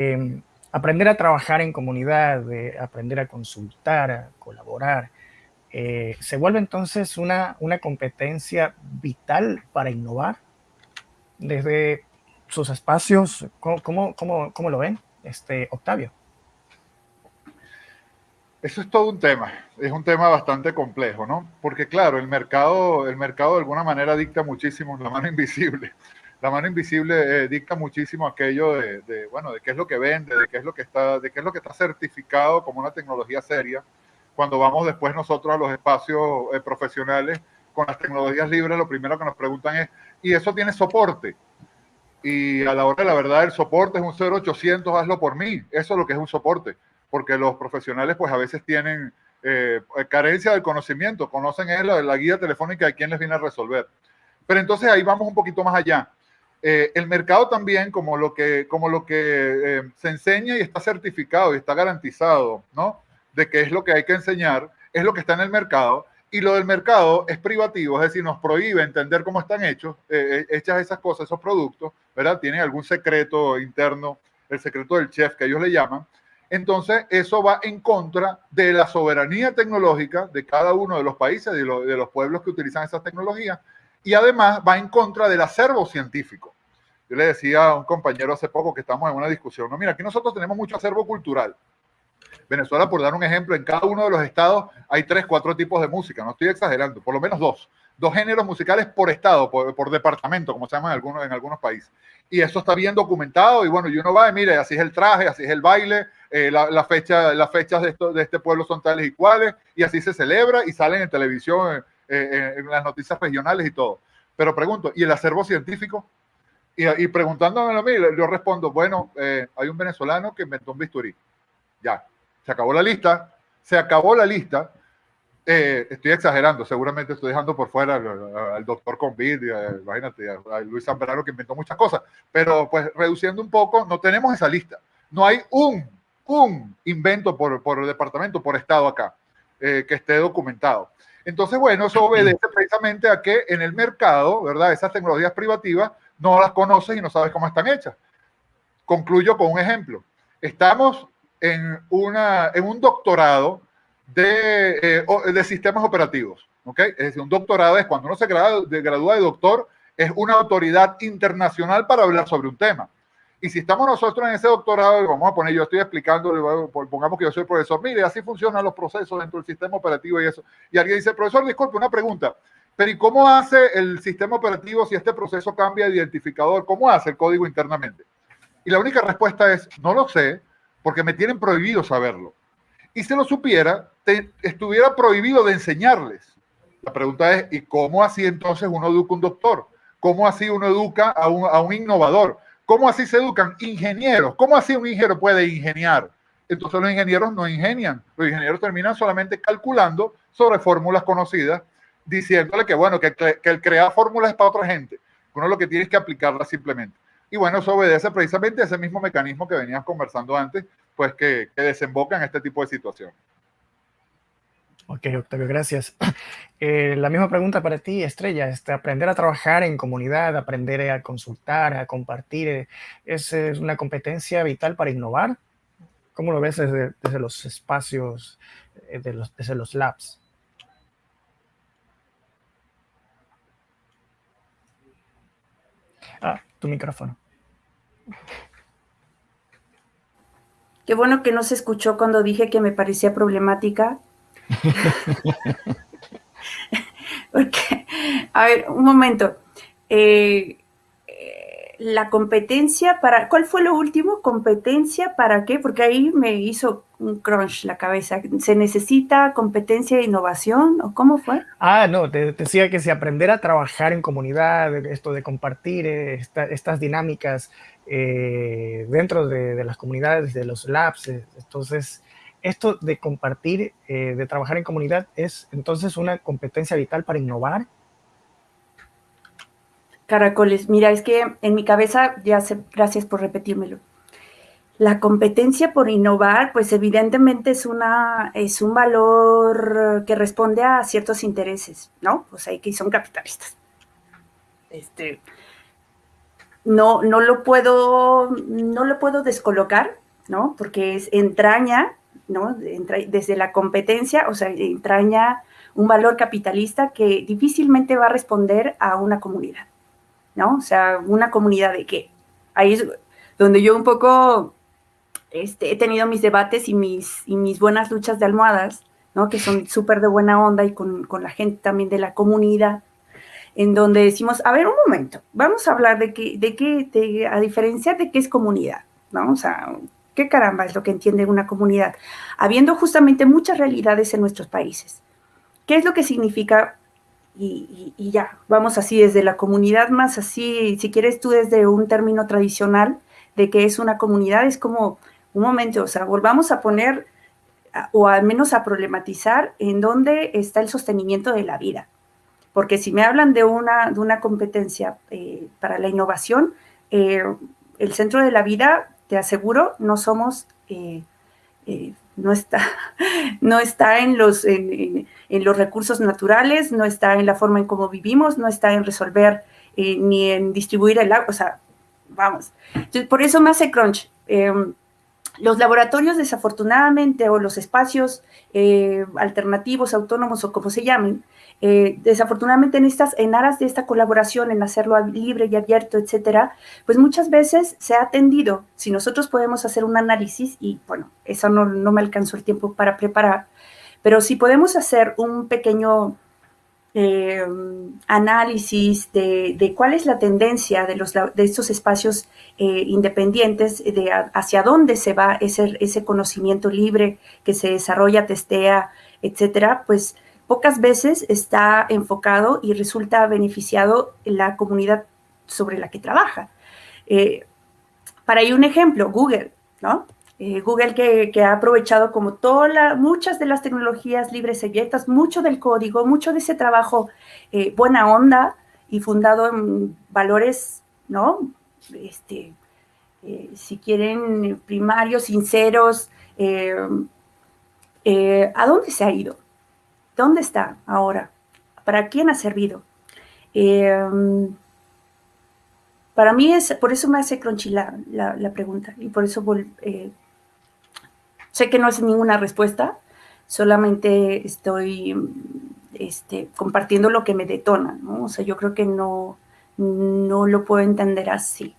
em, aprender a trabajar en comunidad, aprender a consultar, a colaborar, eh, ¿se vuelve entonces una, una competencia vital para innovar? Desde sus espacios, ¿cómo, cómo, lo ven, este, Octavio? Eso es todo un tema, es un tema bastante complejo, ¿no? Porque claro, el mercado, el mercado de alguna manera dicta muchísimo, la mano invisible, la mano invisible eh, dicta muchísimo aquello de, bueno, de qué es lo que vende, de qué es lo que está, de qué es lo que está certificado como una tecnología seria. Cuando vamos después nosotros a los espacios eh, profesionales con las tecnologías libres, lo primero que nos preguntan es, ¿y eso tiene soporte? Y a la hora de la verdad, el soporte es un 0800, hazlo por mí. Eso es lo que es un soporte, porque los profesionales pues a veces tienen eh, carencia del conocimiento, conocen la, la guía telefónica de quién les viene a resolver. Pero entonces ahí vamos un poquito más allá. Eh, el mercado también, como lo que, como lo que eh, se enseña y está certificado y está garantizado, ¿no? De qué es lo que hay que enseñar, es lo que está en el mercado. Y lo del mercado es privativo, es decir, nos prohíbe entender cómo están hechos, eh, hechas esas cosas, esos productos, ¿verdad? Tienen algún secreto interno, el secreto del chef que ellos le llaman. Entonces, eso va en contra de la soberanía tecnológica de cada uno de los países, de, de los pueblos que utilizan esas tecnologías, y además va en contra del acervo científico. Yo le decía a un compañero hace poco que estamos en una discusión, no, mira, aquí nosotros tenemos mucho acervo cultural. Venezuela, por dar un ejemplo, en cada uno de los estados hay tres, cuatro tipos de música, no estoy exagerando, por lo menos dos. Dos géneros musicales por estado, por, departamento, como se llama en algunos, en algunos países. Y eso está bien documentado y bueno, y uno va y mire, así es el traje, así es el baile, eh, la, las fechas de, esto, de este pueblo son tales y cuales, y así se celebra y salen en televisión eh, en las noticias regionales y todo. Pero pregunto, ¿y el acervo científico? Y, y preguntándome a mí, yo respondo, bueno, eh, hay un venezolano que inventó un bisturí. Ya, se acabó la lista, se acabó la lista. Eh, estoy exagerando, seguramente estoy dejando por fuera al, doctor Convid, imagínate, a, Luis Zambrano que inventó muchas cosas, pero pues reduciendo un poco, no tenemos esa lista. No hay un, un invento por, por departamento, por estado acá, que esté documentado. Entonces, bueno, eso obedece precisamente a que en el mercado, ¿verdad? Esas tecnologías privativas no las conoces y no sabes cómo están hechas. Concluyo con un ejemplo. Estamos en, un doctorado de, eh, de sistemas operativos, ¿ok? Es decir, un doctorado es cuando uno se gradúa de, gradúa de doctor, es una autoridad internacional para hablar sobre un tema. Y si estamos nosotros en ese doctorado, vamos a poner, yo estoy explicando, pongamos que yo soy profesor, mire, así funcionan los procesos dentro del sistema operativo y eso. Y alguien dice, profesor, disculpe, una pregunta, pero ¿y cómo hace el sistema operativo si este proceso cambia de identificador? ¿Cómo hace el código internamente? Y la única respuesta es, no lo sé, porque me tienen prohibido saberlo. Y si lo supiera, estuviera prohibido de enseñarles. La pregunta es, ¿y cómo así entonces uno educa a un doctor? ¿Cómo así uno educa a un, a un innovador? ¿Cómo así se educan? Ingenieros. ¿Cómo así un ingeniero puede ingeniar? Entonces los ingenieros no ingenian. Los ingenieros terminan solamente calculando sobre fórmulas conocidas, diciéndole que, bueno, que, el crear fórmulas es para otra gente. Uno lo que tiene es que aplicarlas simplemente. Y bueno, eso obedece precisamente a ese mismo mecanismo que venías conversando antes, pues que, que desemboca en este tipo de situaciones. Ok, Octavio, gracias. Eh, la misma pregunta para ti, Estrella. Este, aprender a trabajar en comunidad, aprender a consultar, a compartir, eh, ¿es, una competencia vital para innovar? ¿Cómo lo ves desde, los espacios, eh, desde los labs? Ah, tu micrófono. Qué bueno que no se escuchó cuando dije que me parecía problemática Porque, a ver, un momento. Eh, la competencia para, ¿cuál fue lo último? ¿Competencia para qué? Porque ahí me hizo un crunch la cabeza. ¿Se necesita competencia de innovación o cómo fue? Ah, no, te, decía que si aprender a trabajar en comunidad, esto de compartir eh, estas dinámicas dentro de, las comunidades, de los labs, entonces esto de compartir, eh, de trabajar en comunidad, es entonces una competencia vital para innovar. Caracoles, mira, es que en mi cabeza, ya sé, gracias por repetírmelo. La competencia por innovar, pues evidentemente es, una, es un valor que responde a ciertos intereses, ¿no? Pues hay que son capitalistas. Este, no, no lo puedo, no lo puedo descolocar, ¿no? Porque es entraña, ¿no? desde la competencia, o sea, entraña un valor capitalista que difícilmente va a responder a una comunidad, ¿no? O sea, una comunidad de qué? Ahí es donde yo un poco este, he tenido mis debates y mis, y mis buenas luchas de almohadas, ¿no? Que son súper de buena onda y con, con la gente también de la comunidad, en donde decimos, a ver, un momento, vamos a hablar de qué, de qué, a diferenciar de qué es comunidad, ¿no? O sea, ¿qué caramba es lo que entiende una comunidad? Habiendo justamente muchas realidades en nuestros países. ¿Qué es lo que significa? Y, ya, vamos así desde la comunidad más así, si quieres tú desde un término tradicional de qué es una comunidad, es como, un momento, o sea, volvamos a poner o al menos a problematizar en dónde está el sostenimiento de la vida. Porque si me hablan de una, de una competencia eh, para la innovación, eh, el centro de la vida, te aseguro, no somos, eh, no, está, no está en los, en, los recursos naturales, no está en la forma en cómo vivimos, no está en resolver ni en distribuir el agua, o sea, vamos. Entonces, por eso me hace crunch. Em, los laboratorios, desafortunadamente, o los espacios alternativos, autónomos o como se llamen, eh, desafortunadamente en estas, en aras de esta colaboración, en hacerlo libre y abierto, etcétera, pues muchas veces se ha atendido, si nosotros podemos hacer un análisis, y bueno, eso no, me alcanzó el tiempo para preparar, pero si podemos hacer un pequeño eh, análisis de, cuál es la tendencia de, los, de estos espacios eh, independientes, de hacia dónde se va ese, ese conocimiento libre que se desarrolla, testea, etcétera, pues pocas veces está enfocado y resulta beneficiado en la comunidad sobre la que trabaja. Eh, para ir un ejemplo, Google, ¿no? Eh, Google que, ha aprovechado como todas muchas de las tecnologías libres y abiertas, mucho del código, mucho de ese trabajo eh, buena onda y fundado en valores, ¿no? Este, si quieren, primarios, sinceros, ¿a dónde se ha ido? ¿Dónde está ahora? ¿Para quién ha servido? Para mí es, por eso me hace crunchy la, pregunta y por eso eh, sé que no es ninguna respuesta, solamente estoy este, compartiendo lo que me detona, ¿no? O sea, yo creo que no, no lo puedo entender así.